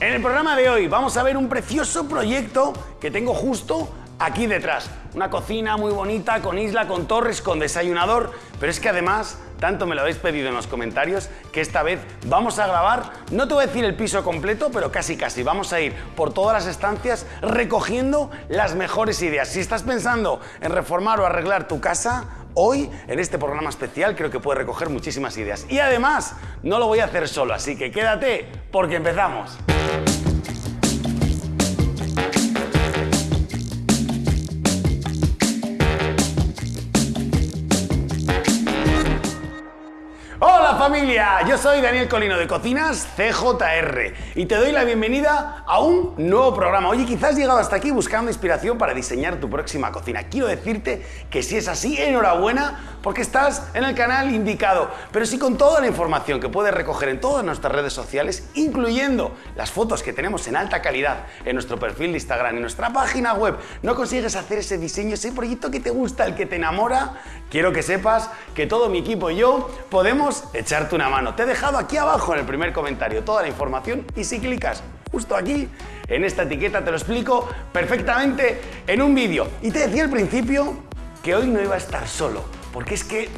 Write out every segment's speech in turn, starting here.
En el programa de hoy vamos a ver un precioso proyecto que tengo justo aquí detrás. Una cocina muy bonita, con isla, con torres, con desayunador, pero es que además, tanto me lo habéis pedido en los comentarios, que esta vez vamos a grabar, no te voy a decir el piso completo, pero casi casi, vamos a ir por todas las estancias recogiendo las mejores ideas. Si estás pensando en reformar o arreglar tu casa, Hoy, en este programa especial, creo que puedes recoger muchísimas ideas. Y además, no lo voy a hacer solo, así que quédate porque empezamos. Familia, yo soy Daniel Colino de Cocinas CJR y te doy la bienvenida a un nuevo programa. Oye, quizás has llegado hasta aquí buscando inspiración para diseñar tu próxima cocina. Quiero decirte que si es así, enhorabuena porque estás en el canal indicado. Pero si con toda la información que puedes recoger en todas nuestras redes sociales, incluyendo las fotos que tenemos en alta calidad en nuestro perfil de Instagram y nuestra página web, no consigues hacer ese diseño, ese proyecto que te gusta, el que te enamora, quiero que sepas que todo mi equipo y yo podemos una mano. Te he dejado aquí abajo en el primer comentario toda la información y si clicas justo aquí, en esta etiqueta te lo explico perfectamente en un vídeo. Y te decía al principio que hoy no iba a estar solo, porque es que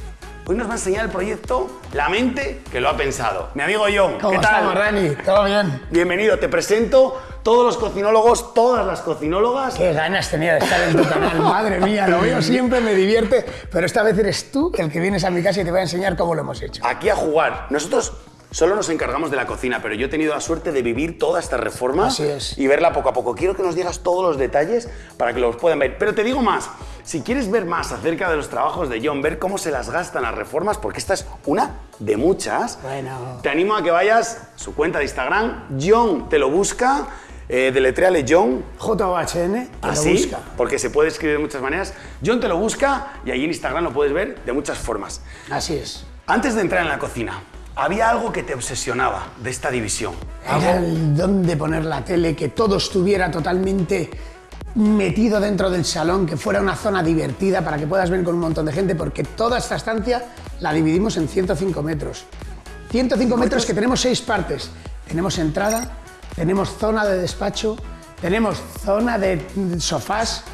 Hoy nos va a enseñar el proyecto La mente que lo ha pensado. Mi amigo John, ¿qué tal? ¿Cómo Rani? ¿Todo bien? Bienvenido, te presento todos los cocinólogos, todas las cocinólogas. Qué ganas tenía de estar en tu canal, madre mía, lo veo siempre, me divierte, pero esta vez eres tú el que vienes a mi casa y te voy a enseñar cómo lo hemos hecho. Aquí a jugar. Nosotros Solo nos encargamos de la cocina, pero yo he tenido la suerte de vivir toda esta reforma y verla poco a poco. Quiero que nos digas todos los detalles para que los puedan ver. Pero te digo más, si quieres ver más acerca de los trabajos de John, ver cómo se las gastan las reformas, porque esta es una de muchas, bueno. te animo a que vayas a su cuenta de Instagram, John te lo busca, eh, deletreale John. J-O-H-N, Así, busca. porque se puede escribir de muchas maneras. John te lo busca y ahí en Instagram lo puedes ver de muchas formas. Así es. Antes de entrar en la cocina, había algo que te obsesionaba de esta división. Era el dónde poner la tele, que todo estuviera totalmente metido dentro del salón, que fuera una zona divertida para que puedas ver con un montón de gente, porque toda esta estancia la dividimos en 105 metros. 105 metros que tenemos seis partes. Tenemos entrada, tenemos zona de despacho, tenemos zona de sofás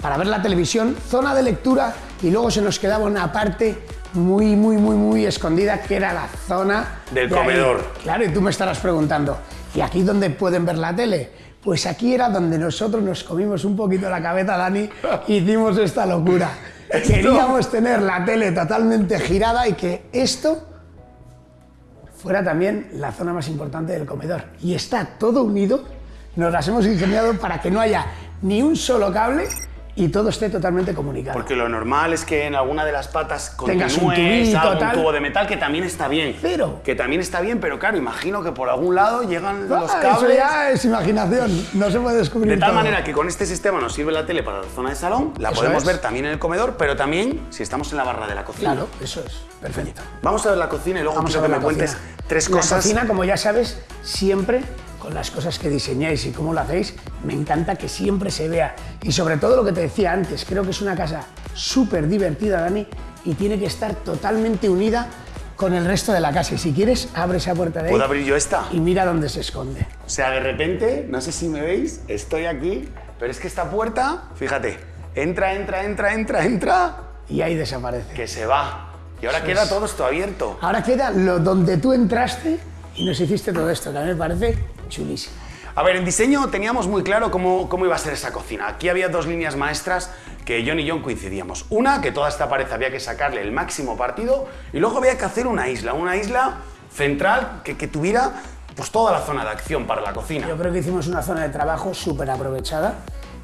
para ver la televisión, zona de lectura y luego se nos quedaba una parte muy, muy, muy, muy escondida, que era la zona... Del comedor. Claro, y tú me estarás preguntando, ¿y aquí dónde pueden ver la tele? Pues aquí era donde nosotros nos comimos un poquito la cabeza, Dani, y hicimos esta locura. Queríamos tener la tele totalmente girada y que esto fuera también la zona más importante del comedor. Y está todo unido, nos las hemos ingeniado para que no haya ni un solo cable y todo esté totalmente comunicado. Porque lo normal es que en alguna de las patas tengas un, tubito, un tubo de metal que también está bien. Pero que también está bien, pero claro, imagino que por algún lado llegan los ah, cables. Eso ya es imaginación, no se puede descubrir. De tal manera que con este sistema nos sirve la tele para la zona de salón, la podemos ver también en el comedor, pero también si estamos en la barra de la cocina. Claro, eso es, perfecto. Vamos a ver la cocina y luego Vamos a que me cuentes tres cosas. La cocina, como ya sabes, siempre con las cosas que diseñáis y cómo lo hacéis, me encanta que siempre se vea. Y sobre todo lo que te decía antes, creo que es una casa súper divertida, Dani, y tiene que estar totalmente unida con el resto de la casa. Y si quieres, abre esa puerta de ahí. ¿Puedo abrir yo esta? Y mira dónde se esconde. O sea, de repente, no sé si me veis, estoy aquí, pero es que esta puerta, fíjate, entra, entra, entra, entra, entra. Y ahí desaparece. Que se va. Y ahora queda todo esto abierto. Ahora queda lo donde tú entraste y nos hiciste todo esto, que a mí me parece chulísimo. A ver, en diseño teníamos muy claro cómo, cómo, iba a ser esa cocina. Aquí había dos líneas maestras que John y John coincidíamos. Una, que toda esta pared había que sacarle el máximo partido y luego había que hacer una isla, una isla central que, que tuviera pues, toda la zona de acción para la cocina. Yo creo que hicimos una zona de trabajo súper aprovechada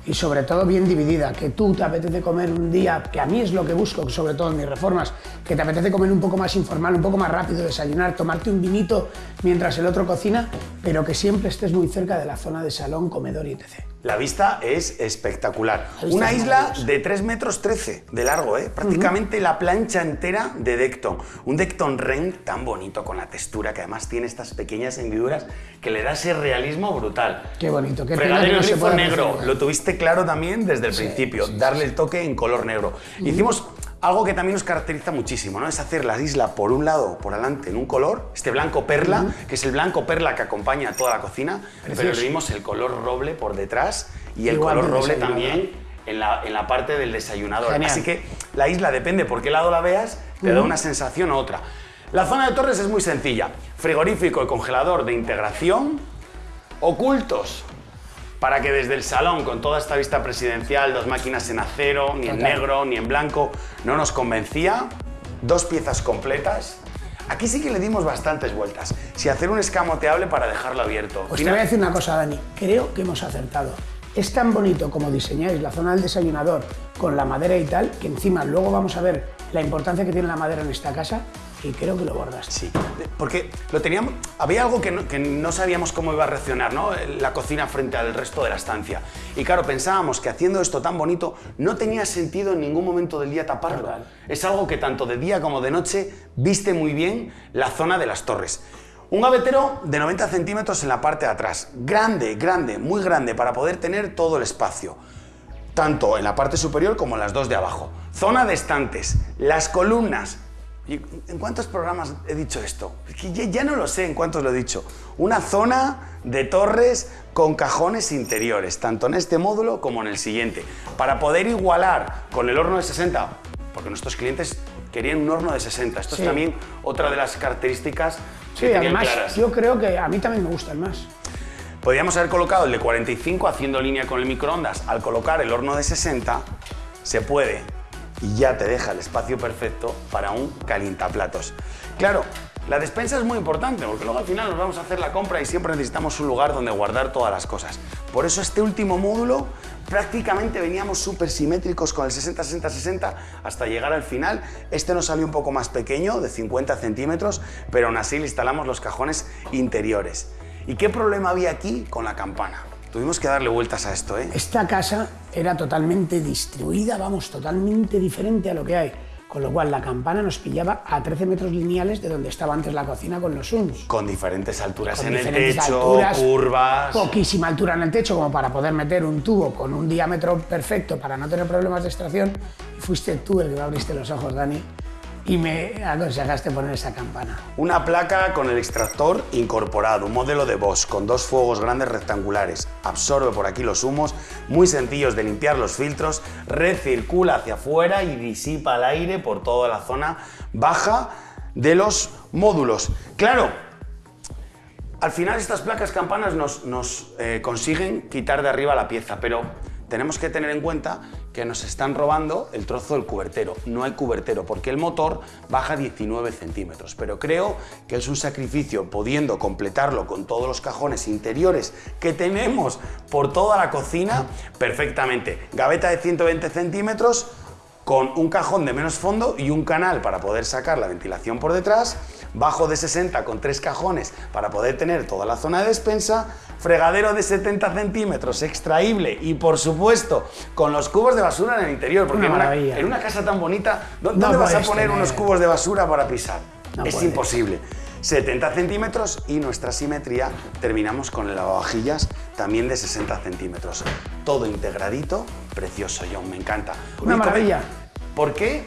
y sobre todo bien dividida, que tú te apetece comer un día, que a mí es lo que busco, sobre todo en mis reformas, que te apetece comer un poco más informal, un poco más rápido, desayunar, tomarte un vinito mientras el otro cocina, pero que siempre estés muy cerca de la zona de salón, comedor y etc. La vista es espectacular. Una isla de 3 metros 13 de largo, ¿eh? prácticamente la plancha entera de Decton. Un Decton Ren tan bonito con la textura que además tiene estas pequeñas hendiduras que le da ese realismo brutal. Qué bonito, qué Fregadero grifo negro, lo tuviste claro también desde el principio, darle el toque en color negro. Hicimos Algo que también nos caracteriza muchísimo, ¿no? Es hacer la isla por un lado, por adelante, en un color, este blanco perla, que es el blanco perla que acompaña a toda la cocina, pero le dimos el color roble por detrás y el Igual color roble también en la, en la parte del desayunador. Genial. Así que la isla, depende por qué lado la veas, te da una sensación u otra. La zona de torres es muy sencilla. Frigorífico y congelador de integración, ocultos para que desde el salón, con toda esta vista presidencial, dos máquinas en acero, ni en negro, ni en blanco, no nos convencía. Dos piezas completas. Aquí sí que le dimos bastantes vueltas. Si hacer un escamoteable para dejarlo abierto. Pues te voy a decir una cosa, Dani. Creo que hemos acertado. Es tan bonito como diseñáis la zona del desayunador con la madera y tal, que encima luego vamos a ver la importancia que tiene la madera en esta casa y creo que lo bordaste. Sí, porque lo teníamos, había algo que no, que no sabíamos cómo iba a reaccionar, ¿no? La cocina frente al resto de la estancia. Y claro, pensábamos que haciendo esto tan bonito no tenía sentido en ningún momento del día taparlo. Total. Es algo que tanto de día como de noche viste muy bien la zona de las torres. Un gavetero de 90 centímetros en la parte de atrás. Grande, grande, muy grande para poder tener todo el espacio tanto en la parte superior como en las dos de abajo. Zona de estantes, las columnas. ¿Y ¿En cuántos programas he dicho esto? Ya, ya no lo sé en cuántos lo he dicho. Una zona de torres con cajones interiores, tanto en este módulo como en el siguiente, para poder igualar con el horno de 60, porque nuestros clientes querían un horno de 60. Esto Sí. es también otra de las características que Sí, además claras. yo creo que a mí también me gustan más. Podríamos haber colocado el de 45 haciendo línea con el microondas. Al colocar el horno de 60, se puede y ya te deja el espacio perfecto para un calientaplatos. Claro, la despensa es muy importante porque luego al final nos vamos a hacer la compra y siempre necesitamos un lugar donde guardar todas las cosas. Por eso este último módulo prácticamente veníamos súper simétricos con el 60-60-60 hasta llegar al final. Este nos salió un poco más pequeño, de 50 centímetros, pero aún así le instalamos los cajones interiores. ¿Y qué problema había aquí con la campana? Tuvimos que darle vueltas a esto, ¿eh? Esta casa era totalmente distribuida, vamos, totalmente diferente a lo que hay. Con lo cual la campana nos pillaba a 13 metros lineales de donde estaba antes la cocina con los UNS. Con diferentes alturas Con en el diferentes techo, alturas, curvas. Poquísima altura en el techo como para poder meter un tubo con un diámetro perfecto para no tener problemas de extracción. Fuiste tú el que me abriste los ojos, Dani, y me aconsejaste poner esa campana. Una placa con el extractor incorporado, un modelo de Bosch con dos fuegos grandes rectangulares. Absorbe por aquí los humos, muy sencillos de limpiar los filtros, recircula hacia afuera y disipa el aire por toda la zona baja de los módulos. Claro, al final estas placas campanas nos, nos, eh, consiguen quitar de arriba la pieza, pero tenemos que tener en cuenta que nos están robando el trozo del cubertero. No hay cubertero porque el motor baja 19 centímetros, pero creo que es un sacrificio pudiendo completarlo con todos los cajones interiores que tenemos por toda la cocina perfectamente. Gaveta de 120 centímetros con un cajón de menos fondo y un canal para poder sacar la ventilación por detrás, bajo de 60 con tres cajones para poder tener toda la zona de despensa, fregadero de 70 centímetros extraíble y por supuesto con los cubos de basura en el interior, porque Una en una, en una casa tan bonita, ¿dó- No ¿dónde vas a poner tener- unos cubos de basura para pisar? No es puedes. imposible. 70 centímetros y nuestra simetría terminamos con el lavavajillas también de 60 centímetros. Todo integradito, precioso, John, me encanta. Una maravilla. ¿Por qué?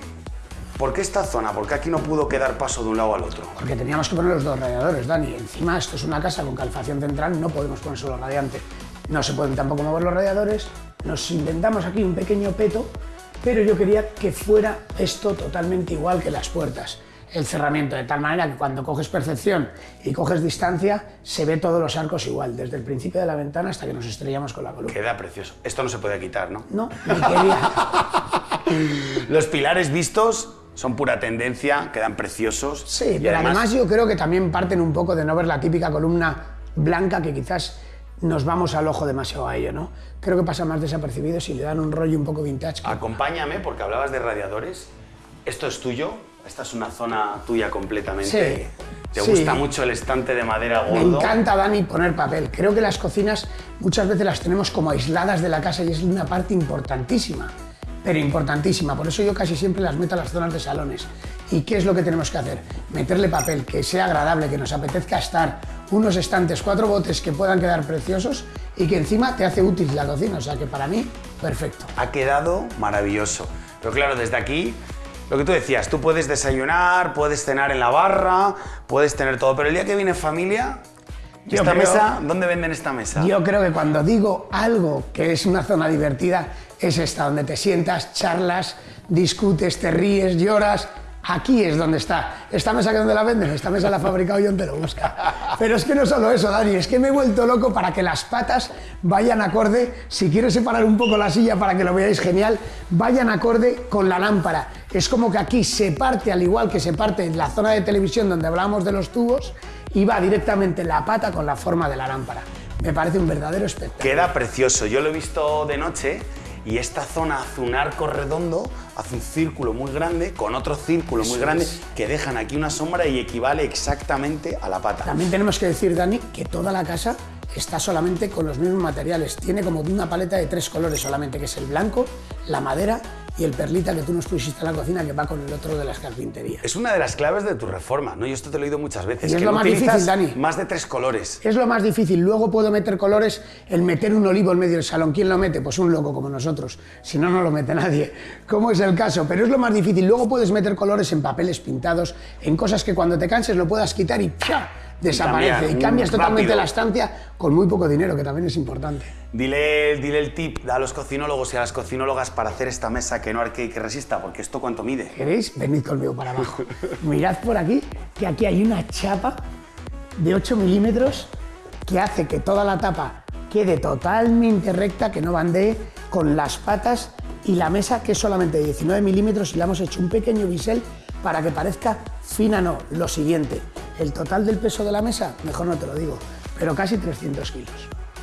¿Por qué esta zona? ¿Por qué aquí no pudo quedar paso de un lado al otro? Porque teníamos que poner los dos radiadores, Dani. Encima esto es una casa con calefacción central, no podemos poner solo radiante. No se pueden tampoco mover los radiadores. Nos inventamos aquí un pequeño peto, pero yo quería que fuera esto totalmente igual que las puertas. El cerramiento, de tal manera que cuando coges percepción y coges distancia, se ve todos los arcos igual, desde el principio de la ventana hasta que nos estrellamos con la columna. Queda precioso. Esto no se puede quitar, ¿no? No, ni quería. Los pilares vistos son pura tendencia, quedan preciosos. Sí, Y pero además, yo creo que también parten un poco de no ver la típica columna blanca que quizás nos vamos al ojo demasiado a ello, ¿no? Creo que pasa más desapercibido si le dan un rollo un poco vintage. que- Acompáñame, porque hablabas de radiadores. Esto es tuyo. Esta es una zona tuya completamente. Sí, Te sí. gusta mucho el estante de madera Me gordo. encanta, Dani, poner papel. Creo que las cocinas muchas veces las tenemos como aisladas de la casa y es una parte importantísima, pero importantísima. Por eso yo casi siempre las meto a las zonas de salones. ¿Y qué es lo que tenemos que hacer? Meterle papel, que sea agradable, que nos apetezca estar, unos estantes, cuatro botes que puedan quedar preciosos y que encima te hace útil la cocina. O sea que para mí, perfecto. Ha quedado maravilloso. Pero claro, desde aquí lo que tú decías, tú puedes desayunar, puedes cenar en la barra, puedes tener todo, pero el día que viene familia, Yo ¿esta creo- mesa, dónde venden esta mesa? Yo creo que cuando digo algo que es una zona divertida, es esta, donde te sientas, charlas, discutes, te ríes, lloras. Aquí es donde está. Esta mesa que donde la venden, esta mesa la ha fabricado yo Te lo busca. Pero es que no solo eso, Dani, es que me he vuelto loco para que las patas vayan acorde. Si quiero separar un poco la silla para que lo veáis genial, vayan acorde con la lámpara. Es como que aquí se parte, al igual que se parte en la zona de televisión donde hablábamos de los tubos, y va directamente la pata con la forma de la lámpara. Me parece un verdadero espectáculo. Queda precioso. Yo lo he visto de noche y esta zona hace un arco redondo, hace un círculo muy grande con otro círculo muy grande es. que dejan aquí una sombra y equivale exactamente a la pata. También tenemos que decir, Dani, que toda la casa está solamente con los mismos materiales. Tiene como una paleta de tres colores solamente, que es el blanco, la madera y el perlita que tú nos pusiste en la cocina, que va con el otro de las carpinterías. Es una de las claves de tu reforma, ¿no? Yo esto te lo he oído muchas veces. Y es que lo no más difícil, Dani. Más de tres colores. Es lo más difícil. Luego puedo meter colores, el meter un olivo en medio del salón. ¿Quién lo mete? Pues un loco como nosotros. Si no, no lo mete nadie. ¿Cómo es el caso? Pero es lo más difícil. Luego puedes meter colores en papeles pintados, en cosas que cuando te canses lo puedas quitar y ¡pia! Desaparece. cambiar, Y cambias totalmente rápido. la estancia con muy poco dinero, que también es importante. Dile, dile el tip a los cocinólogos y a las cocinólogas para hacer esta mesa que no arquee y que resista, porque esto cuánto mide. ¿Queréis? Venid conmigo para abajo. Mirad por aquí, que aquí hay una chapa de 8 milímetros que hace que toda la tapa quede totalmente recta, que no bandee con las patas y la mesa que es solamente de 19 milímetros y le hemos hecho un pequeño bisel para que parezca fina, no. Lo siguiente, el total del peso de la mesa, mejor no te lo digo, pero casi 300 kilos.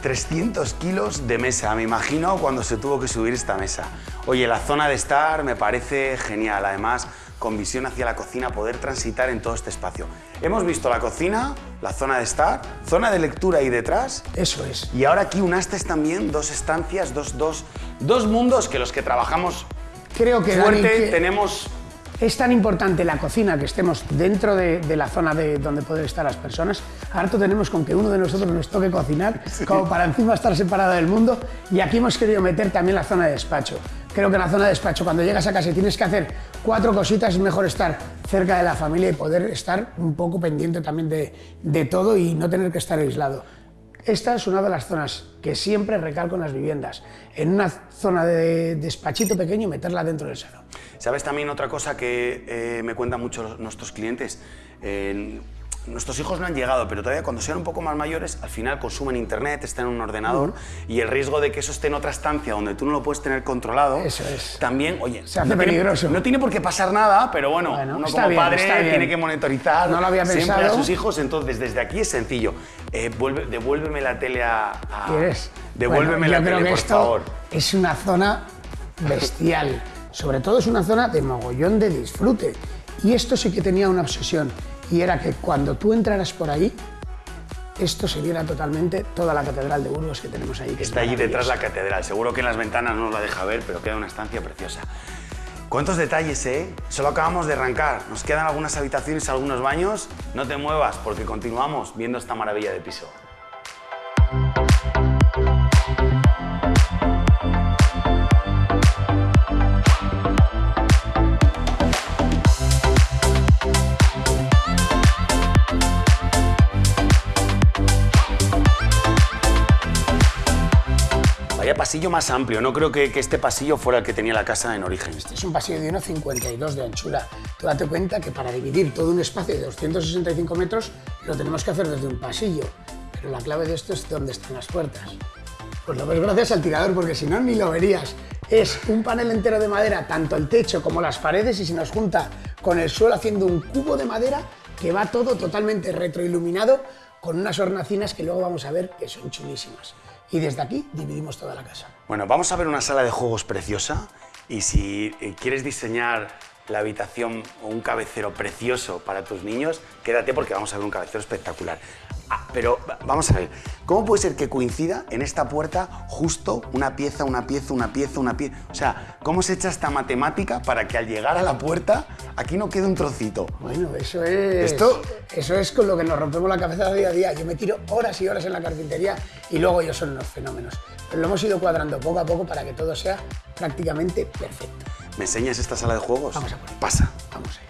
300 kilos de mesa, me imagino cuando se tuvo que subir esta mesa. Oye, la zona de estar me parece genial, además con visión hacia la cocina, poder transitar en todo este espacio. Hemos visto la cocina, la zona de estar, zona de lectura ahí detrás, Eso es. y ahora aquí unastes también dos estancias, dos, dos, dos mundos que los que trabajamos Creo que, Dani, fuerte que- tenemos Es tan importante la cocina que estemos dentro de, de la zona de donde pueden estar las personas. Harto tenemos con que uno de nosotros nos toque cocinar, como para encima estar separado del mundo. Y aquí hemos querido meter también la zona de despacho. Creo que en la zona de despacho, cuando llegas a casa y tienes que hacer cuatro cositas, es mejor estar cerca de la familia y poder estar un poco pendiente también de, de todo y no tener que estar aislado. Esta es una de las zonas que siempre recalco en las viviendas. En una zona de despachito pequeño, meterla dentro del salón. ¿Sabes también otra cosa que eh, me cuentan mucho los- nuestros clientes? Nuestros hijos no han llegado, pero todavía cuando sean un poco más mayores, al final consumen internet, están en un ordenador y el riesgo de que eso esté en otra estancia donde tú no lo puedes tener controlado, Eso es. también, oye, Se hace no tiene- peligroso. no tiene por qué pasar nada, pero bueno, Bueno, uno como bien, padre tiene que monitorizar No lo había siempre a pensado. sus hijos, entonces desde aquí es sencillo. Eh, vuelve- devuélveme la tele a... a- ¿Quieres? Devuélveme Bueno, la tele, por esto favor. Es una zona bestial. Sobre todo es una zona de mogollón de disfrute. Y esto sí que tenía una obsesión. Y era que cuando tú entraras por ahí, esto se viera totalmente toda la catedral de Burgos que tenemos ahí. que Está allí detrás la catedral. Seguro que en las ventanas no nos la deja ver, pero queda una estancia preciosa. ¿Cuántos detalles, eh? Solo acabamos de arrancar. Nos quedan algunas habitaciones, algunos baños. No te muevas porque continuamos viendo esta maravilla de piso. Pasillo más amplio. No creo que, que este pasillo fuera el que tenía la casa en origen. Es un pasillo de 1,52 de anchura. Tú date cuenta que para dividir todo un espacio de 265 metros lo tenemos que hacer desde un pasillo. Pero la clave de esto es dónde están las puertas. Pues lo ves gracias al tirador, porque si no, ni lo verías. Es un panel entero de madera, tanto el techo como las paredes, y se nos junta con el suelo haciendo un cubo de madera que va todo totalmente retroiluminado con unas hornacinas que luego vamos a ver que son chulísimas. Y desde aquí dividimos toda la casa. Bueno, vamos a ver una sala de juegos preciosa y si eh, quieres diseñar la habitación o un cabecero precioso para tus niños, quédate porque vamos a ver un cabecero espectacular. Ah, pero va- vamos a ver, ¿cómo puede ser que coincida en esta puerta justo una pieza, una pieza, una pieza, una pieza? O sea, ¿cómo se echa esta matemática para que al llegar a la puerta aquí no quede un trocito? Bueno, eso es. Esto- Eso es con lo que nos rompemos la cabeza día a día. Yo me tiro horas y horas en la carpintería y luego ellos son unos fenómenos. Pero lo hemos ido cuadrando poco a poco para que todo sea prácticamente perfecto. ¿Me enseñas esta sala de juegos? Vamos a por. Pasa. Vamos allá.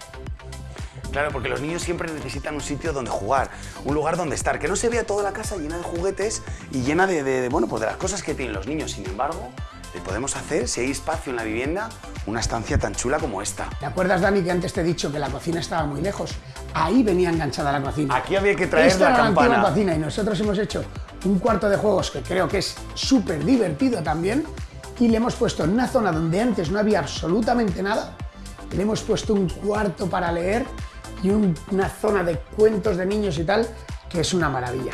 Claro, porque los niños siempre necesitan un sitio donde jugar, un lugar donde estar, que no se vea toda la casa llena de juguetes y llena de, de- de, bueno, pues de las cosas que tienen los niños. Sin embargo, le podemos hacer, si hay espacio en la vivienda, una estancia tan chula como esta. ¿Te acuerdas, Dani, que antes te he dicho que la cocina estaba muy lejos? Ahí venía enganchada la cocina. Aquí había que traer Esta la era campana. antigua cocina y nosotros hemos hecho un cuarto de juegos que creo que es súper divertido también y le hemos puesto en una zona donde antes no había absolutamente nada, le hemos puesto un cuarto para leer y un- una zona de cuentos de niños y tal que es una maravilla.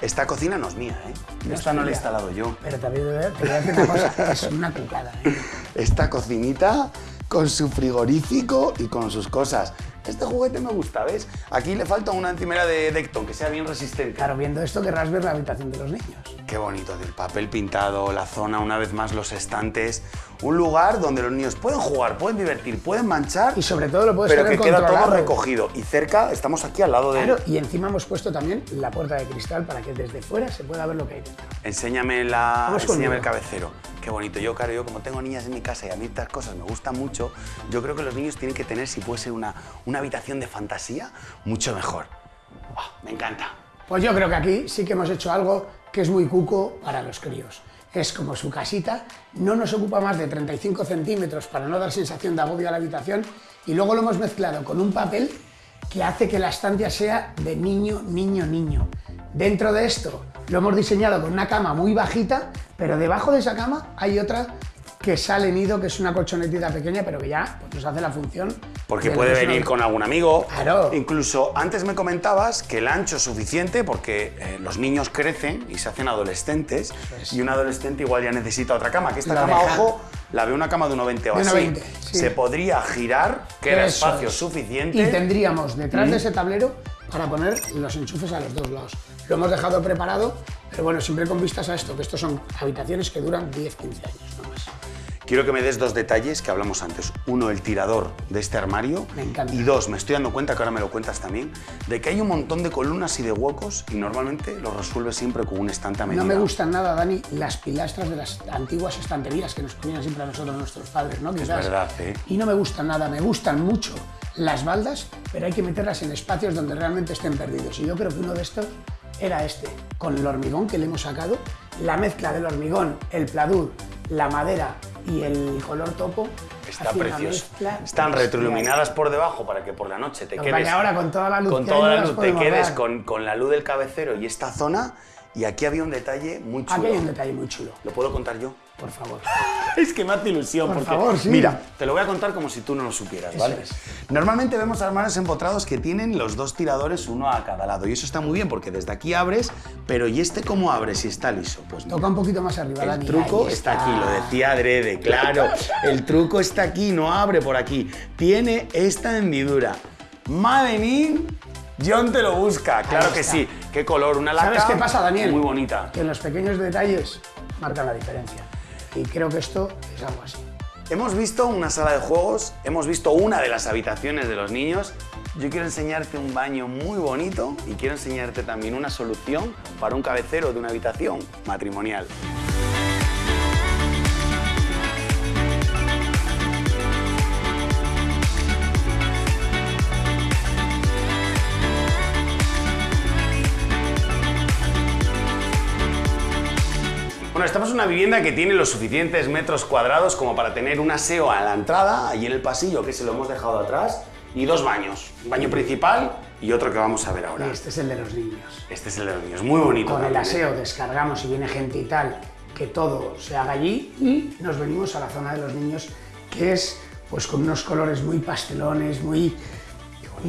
Esta cocina no es mía, ¿eh? No Esta es no la he instalado yo. Pero también te voy a decir una cosa, es una cucada. ¿eh? Esta cocinita con su frigorífico y con sus cosas. Este juguete me gusta, ¿ves? Aquí le falta una encimera de Decton que sea bien resistente. Claro, viendo esto querrás ver la habitación de los niños. Qué bonito, el papel pintado, la zona, una vez más los estantes. Un lugar donde los niños pueden jugar, pueden divertir, pueden manchar, Y sobre todo lo puedes pero que queda todo recogido. Y cerca, estamos aquí al lado de... Claro, y encima hemos puesto también la puerta de cristal para que desde fuera se pueda ver lo que hay dentro. Enséñame, la, enséñame el cabecero. Qué bonito. Yo, claro, yo como tengo niñas en mi casa y a mí estas cosas me gustan mucho, yo creo que los niños tienen que tener, si puede ser una, una habitación de fantasía, mucho mejor. Ah, me encanta. Pues yo creo que aquí sí que hemos hecho algo que es muy cuco para los críos. Es como su casita, no nos ocupa más de 35 centímetros para no dar sensación de agobio a la habitación y luego lo hemos mezclado con un papel que hace que la estancia sea de niño, niño, niño. Dentro de esto lo hemos diseñado con una cama muy bajita, pero debajo de esa cama hay otra que sale nido, que es una colchonetita pequeña, pero que ya pues, nos hace la función. Porque de puede venir con algún amigo. Claro. Incluso antes me comentabas que el ancho es suficiente porque eh, los niños crecen y se hacen adolescentes es. y un adolescente igual ya necesita otra cama. Que esta cama, deja- ojo, la veo una cama de 1,20 o así. 1,20, sí. Se podría girar, queda Eso espacio es. suficiente. Y tendríamos detrás de ese tablero para poner los enchufes a los dos lados. Lo hemos dejado preparado, pero bueno, siempre con vistas a esto, que estos son habitaciones que duran 10-15 años, no más. Quiero que me des dos detalles que hablamos antes. Uno, el tirador de este armario. Me encanta. Y dos, me estoy dando cuenta, que ahora me lo cuentas también, de que hay un montón de columnas y de huecos y normalmente los resuelves siempre con un estante a medida. No me gustan nada, Dani, las pilastras de las antiguas estanterías que nos ponían siempre a nosotros nuestros padres, ¿no? Quizás. verdad, ¿eh? Y no me gustan nada, me gustan mucho las baldas, pero hay que meterlas en espacios donde realmente estén perdidos. Y yo creo que uno de estos era este, con el hormigón que le hemos sacado, la mezcla del hormigón, el pladur, la madera y el color topo. Está precioso. Están retroiluminadas por debajo para que por la noche te quedes. ahora con toda la luz con toda la luz te quedes con, con la luz del cabecero y esta zona. Y aquí había un detalle muy chulo. Aquí hay un detalle muy chulo, ¿Lo puedo contar yo? Por favor. Es que me hace ilusión. Por porque, favor, sí. Mira, te lo voy a contar como si tú no lo supieras, ¿vale? es. Normalmente vemos armarios empotrados que tienen los dos tiradores, uno a cada lado. Y eso está muy bien porque desde aquí abres, pero ¿y este cómo abres si está liso? Pues mira, Toca un poquito más arriba, el Dani. truco está aquí, lo decía adrede, claro. El truco está aquí, no abre por aquí. Tiene esta hendidura. Madenin, John te lo busca, claro que sí. ¿Qué color? Una lata ¿Sabes qué pasa, Daniel? muy bonita. Que los pequeños detalles marcan la diferencia. Y creo que esto es algo así. Hemos visto una sala de juegos, hemos visto una de las habitaciones de los niños. Yo quiero enseñarte un baño muy bonito y quiero enseñarte también una solución para un cabecero de una habitación matrimonial. Bueno, estamos en una vivienda que tiene los suficientes metros cuadrados como para tener un aseo a la entrada, allí en el pasillo, que se lo hemos dejado atrás, y dos baños. Un baño principal y otro que vamos a ver ahora. Y este es el de los niños. Este es el de los niños, muy bonito. Con el ¿eh? aseo descargamos y viene gente y tal, que todo se haga allí y nos venimos a la zona de los niños, que es pues con unos colores muy pastelones, muy...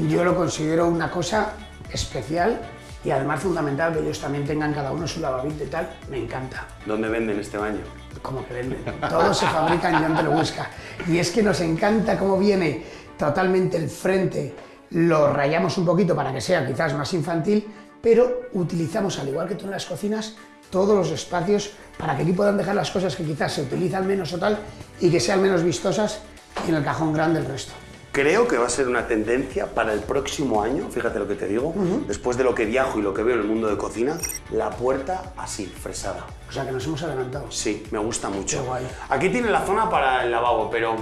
Yo lo considero una cosa especial y además fundamental que ellos también tengan cada uno su lavabito y tal, me encanta. ¿Dónde venden este baño? como que venden. Todo se fabrica en John te lo busca. Y es que nos encanta cómo viene totalmente el frente, lo rayamos un poquito para que sea quizás más infantil, pero utilizamos, al igual que tú en las cocinas, todos los espacios para que aquí puedan dejar las cosas que quizás se utilizan menos o tal y que sean menos vistosas y en el cajón grande el resto. Creo que va a ser una tendencia para el próximo año, fíjate lo que te digo, después de lo que viajo y lo que veo en el mundo de cocina, la puerta así, fresada. O sea que nos hemos adelantado. Sí, me gusta mucho. Qué guay. Aquí tiene la zona para el lavabo, pero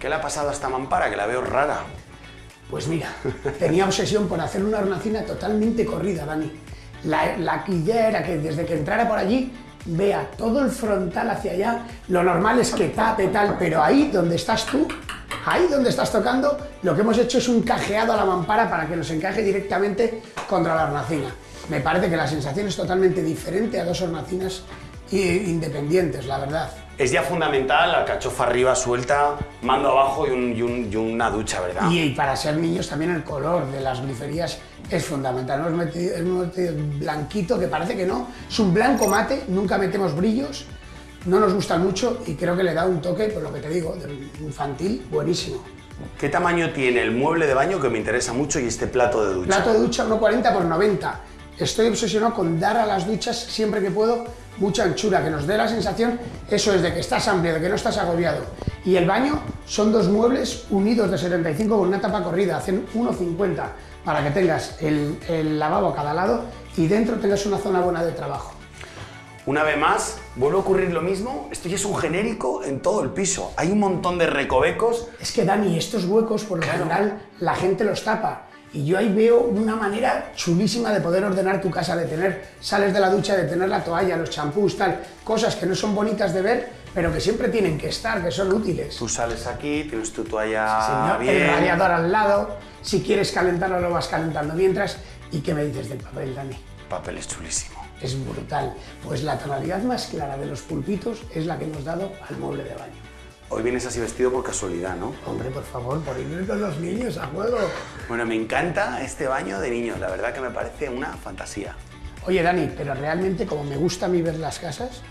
¿Qué le ha pasado a esta mampara? Que la veo rara. Pues mira, tenía obsesión por hacer una hornacina totalmente corrida, Dani. La, la idea era que desde que entrara por allí vea todo el frontal hacia allá. Lo normal es que tape tal, pero ahí donde estás tú, ahí donde estás tocando, lo que hemos hecho es un cajeado a la mampara para que nos encaje directamente contra la hornacina. Me parece que la sensación es totalmente diferente a dos hornacinas independientes, la verdad. Es ya fundamental la cachofa arriba suelta, mando abajo y, un, y, una ducha, ¿verdad? Y, para ser niños también el color de las griferías es fundamental. Hemos metido, hemos metido blanquito, que parece que no, es un blanco mate, nunca metemos brillos, no nos gusta mucho y creo que le da un toque, por lo que te digo, infantil, buenísimo. ¿Qué tamaño tiene el mueble de baño que me interesa mucho y este plato de ducha? Plato de ducha 1,40 por 90 estoy obsesionado con dar a las duchas siempre que puedo mucha anchura, que nos dé la sensación, eso es de que estás amplio, de que no estás agobiado. Y el baño son dos muebles unidos de 75 con una tapa corrida, hacen 1,50 para que tengas el, el lavabo a cada lado y dentro tengas una zona buena de trabajo. Una vez más, vuelve a ocurrir lo mismo. Esto ya es un genérico en todo el piso. Hay un montón de recovecos. Es que, Dani, estos huecos, por lo general, la gente los tapa. Y yo ahí veo una manera chulísima de poder ordenar tu casa, de tener, sales de la ducha, de tener la toalla, los champús, tal, cosas que no son bonitas de ver, pero que siempre tienen que estar, que son útiles. Tú sales aquí, tienes tu toalla bien. El radiador al lado, si quieres calentarlo lo vas calentando mientras. ¿Y qué me dices del papel, Dani? papel es chulísimo. Es brutal. Pues la tonalidad más clara de los pulpitos es la que hemos dado al mueble de baño. Hoy vienes así vestido por casualidad, ¿no? Hombre, por favor, por ir con los niños a juego. Bueno, me encanta este baño de niños, la verdad que me parece una fantasía. Oye, Dani, pero realmente como me gusta a mí ver las casas,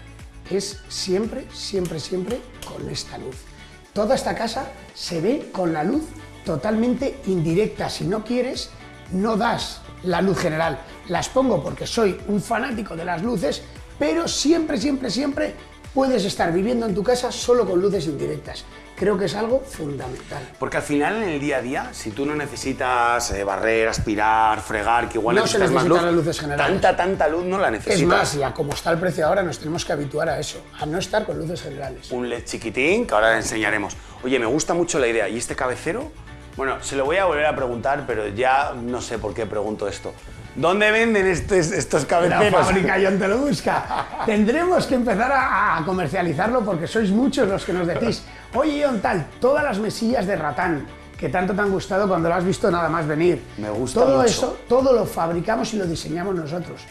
es siempre, siempre, siempre con esta luz. Toda esta casa se ve con la luz totalmente indirecta. Si no quieres, no das la luz general. Las pongo porque soy un fanático de las luces, pero siempre, siempre, siempre puedes estar viviendo en tu casa solo con luces indirectas. Creo que es algo fundamental. Porque al final en el día a día, si tú no necesitas eh, barrer, aspirar, fregar, que igual no necesitas se más luz, las luces generales. tanta, tanta luz no la necesitas. Es más, ya como está el precio ahora, nos tenemos que habituar a eso, a no estar con luces generales. Un LED chiquitín, que ahora le enseñaremos. Oye, me gusta mucho la idea. ¿Y este cabecero? Bueno, se lo voy a volver a preguntar, pero ya no sé por qué pregunto esto. ¿Dónde venden estos, estos cabeceros? La fábrica John te lo busca. Tendremos que empezar a, comercializarlo porque sois muchos los que nos decís, oye John tal, todas las mesillas de ratán que tanto te han gustado cuando lo has visto nada más venir. Me gusta Todo mucho. eso, todo lo fabricamos y lo diseñamos nosotros.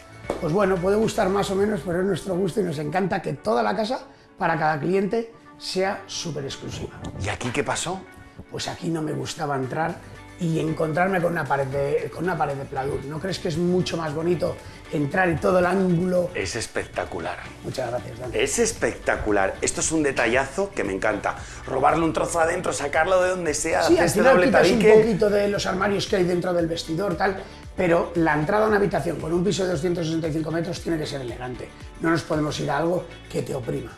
Pues bueno, puede gustar más o menos, pero es nuestro gusto y nos encanta que toda la casa, para cada cliente, sea súper exclusiva. ¿Y aquí qué pasó? Pues aquí no me gustaba entrar y encontrarme con una pared de, con una pared de pladur. ¿No crees que es mucho más bonito entrar y todo el ángulo? Es espectacular. Muchas gracias, Dani. Es espectacular. Esto es un detallazo que me encanta. Robarle un trozo adentro, sacarlo de donde sea, sí, hacer al este final doble quitas un poquito de los armarios que hay dentro del vestidor, tal, pero la entrada a una habitación con un piso de 265 metros tiene que ser elegante. No nos podemos ir a algo que te oprima.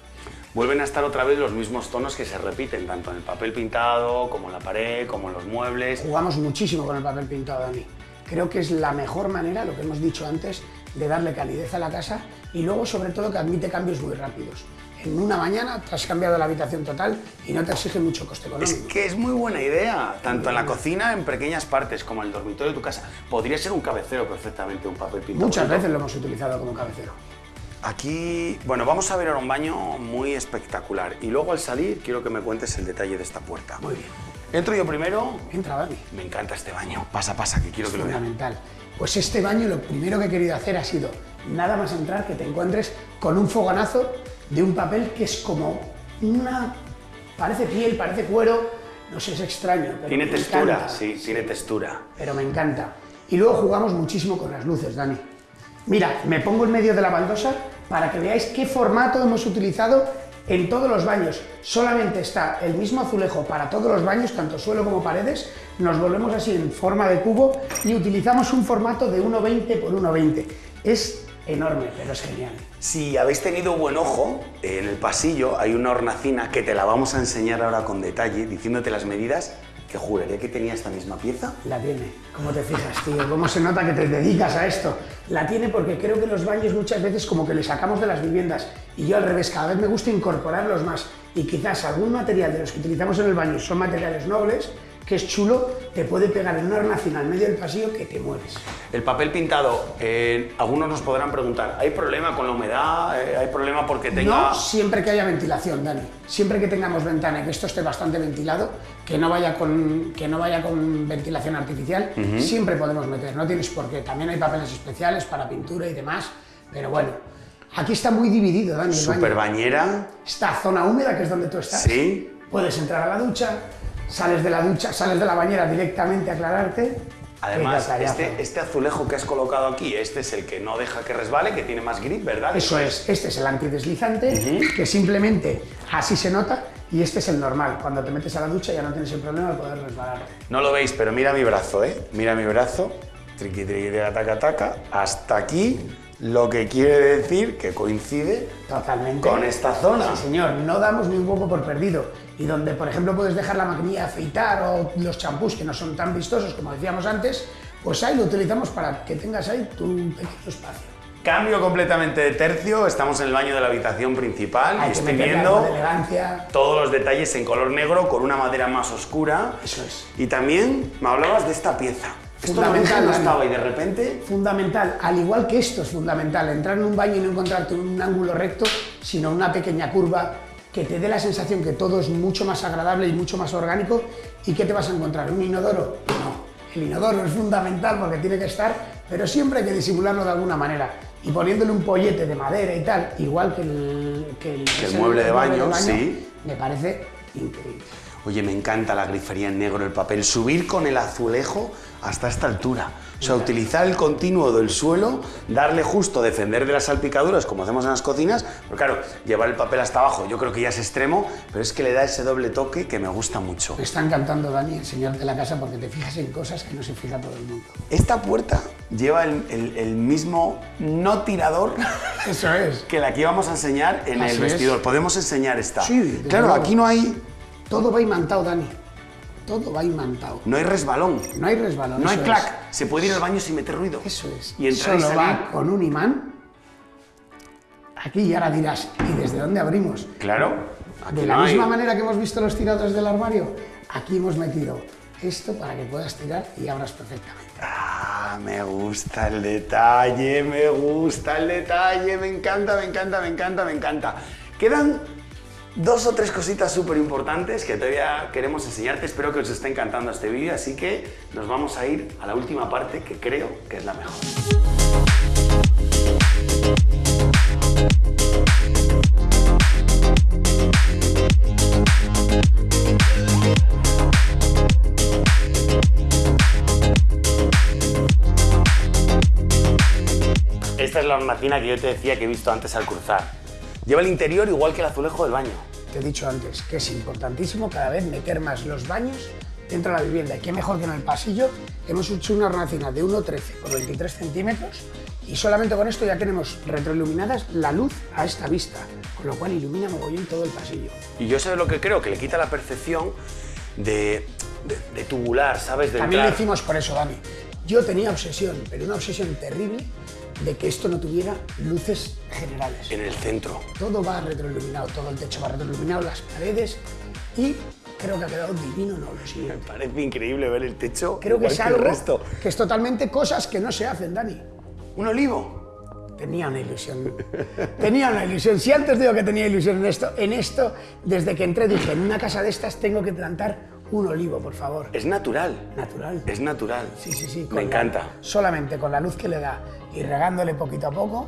Vuelven a estar otra vez los mismos tonos que se repiten, tanto en el papel pintado, como en la pared, como en los muebles. Jugamos muchísimo con el papel pintado, Dani. Creo que es la mejor manera, lo que hemos dicho antes, de darle calidez a la casa y luego, sobre todo, que admite cambios muy rápidos. En una mañana te has cambiado la habitación total y no te exige mucho coste Es económico. que es muy buena idea, tanto en la cocina, en pequeñas partes, como en el dormitorio de tu casa. Podría ser un cabecero perfectamente, un papel pintado. Muchas veces lo hemos utilizado como cabecero. Aquí, bueno, vamos a ver ahora un baño muy espectacular. Y luego al salir quiero que me cuentes el detalle de esta puerta. Muy bien. Entro yo primero. Entra, Dani. Me encanta este baño. Pasa, pasa, que quiero que lo vean. fundamental. Pues este baño lo primero que he querido hacer ha sido nada más entrar que te encuentres con un fogonazo de un papel que es como una... parece piel, parece cuero, no sé, es extraño. Pero Tiene textura, encanta. sí, tiene textura. Pero me encanta. Y luego jugamos muchísimo con las luces, Dani. Mira, me pongo en medio de la baldosa para que veáis qué formato hemos utilizado en todos los baños. Solamente está el mismo azulejo para todos los baños, tanto suelo como paredes. Nos volvemos así en forma de cubo y utilizamos un formato de 1,20 por 1,20. Es enorme, pero es genial. Si habéis tenido buen ojo, en el pasillo hay una hornacina que te la vamos a enseñar ahora con detalle, diciéndote las medidas que juraría que tenía esta misma pieza. La tiene. ¿Cómo te fijas, tío? ¿Cómo se nota que te dedicas a esto? La tiene porque creo que los baños muchas veces como que le sacamos de las viviendas y yo al revés, cada vez me gusta incorporarlos más y quizás algún material de los que utilizamos en el baño son materiales nobles, que es chulo, te puede pegar en una hornacina al medio del pasillo que te mueres. El papel pintado, eh, algunos nos podrán preguntar, ¿hay problema con la humedad? Eh, ¿Hay problema porque tenga...? No siempre que haya ventilación, Dani. Siempre que tengamos ventana y que esto esté bastante ventilado, que no vaya con, que no vaya con ventilación artificial, siempre podemos meter. No tienes por qué. También hay papeles especiales para pintura y demás, pero bueno. Aquí está muy dividido, Dani. Super bañera. Esta zona húmeda, que es donde tú estás. Sí. Puedes entrar a la ducha, sales de la ducha, sales de la bañera directamente a aclararte. Además, este, este azulejo que has colocado aquí, este es el que no deja que resbale, que tiene más grip, ¿verdad? Eso es, este es el antideslizante, que simplemente así se nota, y este es el normal. Cuando te metes a la ducha ya no tienes el problema de poder resbalarte. No lo veis, pero mira mi brazo, ¿eh? Mira mi brazo. Triqui, triqui, taca, taca. Hasta aquí, lo que quiere decir que coincide Totalmente. con esta zona. Sí, señor, no damos ni un poco por perdido. Y donde, por ejemplo, puedes dejar la maquinilla afeitar o los champús que no son tan vistosos como decíamos antes, pues ahí lo utilizamos para que tengas ahí tu pequeño espacio. Cambio completamente de tercio, estamos en el baño de la habitación principal Hay y estoy viendo todos los detalles en color negro con una madera más oscura. Eso es. Y también me hablabas de esta pieza. Fundamental, no estaba y de repente Fundamental, al igual que esto es fundamental, entrar en un baño y no encontrarte un ángulo recto, sino una pequeña curva que te dé la sensación que todo es mucho más agradable y mucho más orgánico. ¿Y qué te vas a encontrar? ¿Un inodoro? No. El inodoro es fundamental porque tiene que estar, pero siempre hay que disimularlo de alguna manera. Y poniéndole un pollete de madera y tal, igual que el, que el, Que el es mueble de baño, sí. me parece increíble. Oye, me encanta la grifería en negro, el papel. Subir con el azulejo hasta esta altura. O sea, utilizar el continuo del suelo, darle justo, defender de las salpicaduras, como hacemos en las cocinas. Pero claro, llevar el papel hasta abajo, yo creo que ya es extremo, pero es que le da ese doble toque que me gusta mucho. Me está encantando, Dani, enseñarte la casa porque te fijas en cosas que no se fija todo el mundo. Esta puerta lleva el, el- el mismo no tirador Eso es. que la que íbamos a enseñar en Así el es. vestidor. Podemos enseñar esta. Sí, claro, luego. aquí no hay, Todo va imantado, Dani. Todo va imantado. no hay resbalón. No hay resbalón. No hay clac. Se puede ir al baño sin meter ruido. es. Eso es. Y entrar y Solo salir. va con un imán. Aquí y ahora dirás, ¿y desde dónde abrimos? Claro. Aquí De la no hay- misma manera que hemos visto los tiradores del armario, aquí hemos metido esto para que puedas tirar y abras perfectamente. Ah, me gusta el detalle, me gusta el detalle, me encanta, me encanta, me encanta, me encanta. Quedan dos o tres cositas súper importantes que todavía queremos enseñarte. Espero que os esté encantando este vídeo, así que nos vamos a ir a la última parte que creo que es la mejor. Esta es la hornacina que yo te decía que he visto antes al cruzar. Lleva el interior igual que el azulejo del baño. Te he dicho antes que es importantísimo cada vez meter más los baños dentro de la vivienda. Y qué mejor que en el pasillo. Hemos hecho una hornacina de 1,13 por 23 centímetros y solamente con esto ya tenemos retroiluminadas la luz a esta vista, con lo cual ilumina mogollón todo el pasillo. Y yo sé lo que creo, que le quita la percepción de, de, de tubular, ¿sabes? De También lo entrar. hicimos por eso, Dani. Yo tenía obsesión, pero una obsesión terrible de que esto no tuviera luces generales. en el centro. Todo va retroiluminado, todo el techo va retroiluminado, las paredes y creo que ha quedado divino, no lo Me parece increíble ver el techo. Creo que es el algo resto. que es totalmente cosas que no se hacen, Dani. Un olivo. Tenía una ilusión. Tenía una ilusión. Si antes digo que tenía ilusión en esto, en esto, desde que entré dije, en una casa de estas tengo que plantar un olivo, por favor. Es natural. Natural. Es natural. Sí, sí, sí. Me la- encanta. solamente con la luz que le da y regándole poquito a poco,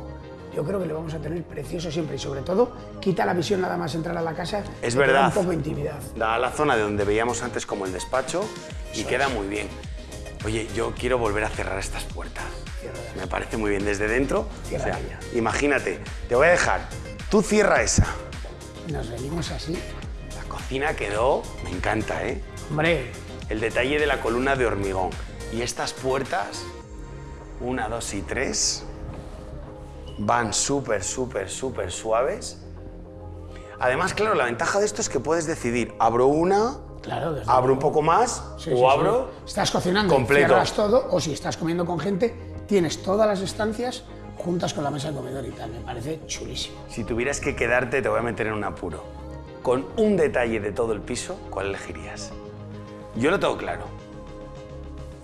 yo creo que le vamos a tener precioso siempre. Y sobre todo, quita la visión nada más entrar a la casa. Es da verdad. Un poco de intimidad. Da a la zona de donde veíamos antes como el despacho y queda muy bien. Oye, yo quiero volver a cerrar estas puertas. Ciérralas. Me parece muy bien. Desde dentro, Cierra o sea, ella. imagínate, te voy a dejar. Tú cierra esa. Nos venimos así. La cocina quedó, me encanta, ¿eh? Hombre, El detalle de la columna de hormigón. Y estas puertas, una, dos y tres, van súper, súper, súper suaves. Además, claro, la ventaja de esto es que puedes decidir, abro una, Claro, abro un poco más Sí, o sí, sí. abro. Estás cocinando, completo. cierras todo, o si estás comiendo con gente, tienes todas las estancias juntas con la mesa de comedor y tal. Me parece chulísimo. Si tuvieras que quedarte, te voy a meter en un apuro. Con un detalle de todo el piso, ¿cuál elegirías? Yo lo tengo claro,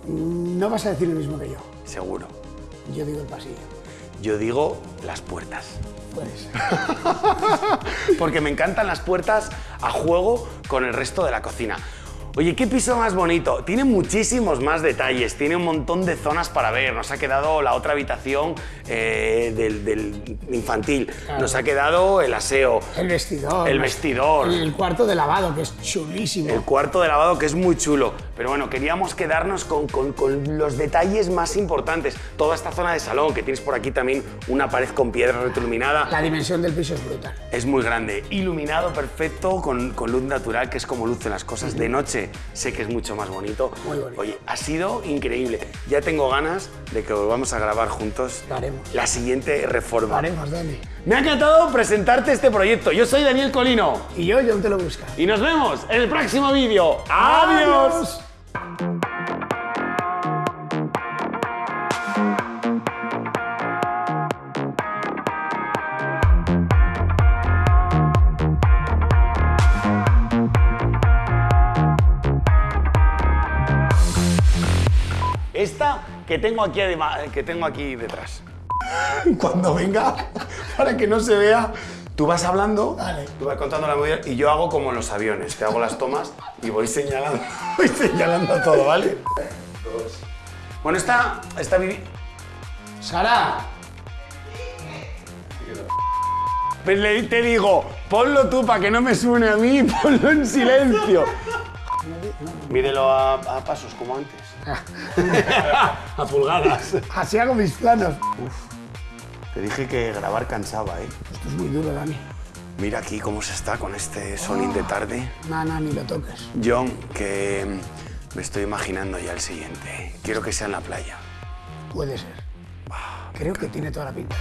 No vas a decir lo mismo que yo. seguro. Yo digo el pasillo. Yo digo las puertas. Puedes. Porque me encantan las puertas a juego con el resto de la cocina. Oye, qué piso más bonito. Tiene muchísimos más detalles, tiene un montón de zonas para ver. Nos ha quedado la otra habitación eh, del, del infantil. Claro. Nos ha quedado el aseo. El vestidor. El vestidor. El cuarto de lavado, que es chulísimo. El cuarto de lavado que es muy chulo. Pero bueno, queríamos quedarnos con, con- con los detalles más importantes. Toda esta zona de salón, que tienes por aquí también una pared con piedra retroiluminada. La dimensión del piso es brutal. Es muy grande, iluminado perfecto, con, con luz natural, que es como lucen las cosas. De noche sé que es mucho más bonito. Muy bonito. Oye, ha sido increíble. Ya tengo ganas de que volvamos a grabar juntos Lo haremos. la siguiente reforma. Lo haremos, Dani. Me ha encantado presentarte este proyecto. Yo soy Daniel Colino Y yo, yo te lo busco. y nos vemos en el próximo vídeo. ¡Adiós! Esta que tengo aquí, adema- que tengo aquí detrás. Cuando venga, para que no se vea, tú vas hablando, tú vas contando la movida y yo hago como en los aviones, te hago las tomas y voy señalando, voy señalando todo, ¿vale? Bueno, esta, esta vivi- Sara, Pues le- te digo, ponlo tú para que no me suene a mí, ponlo en silencio. Mídelo a, a pasos como antes. a pulgadas. así hago mis planos. Te dije que grabar cansaba, ¿eh? Esto es muy duro, Dani. Mira aquí cómo se está con este sonín de tarde. No, no, ni lo toques. John, que mm, me estoy imaginando ya el siguiente. Quiero que sea en la playa. Puede ser. Creo que tiene toda la pinta.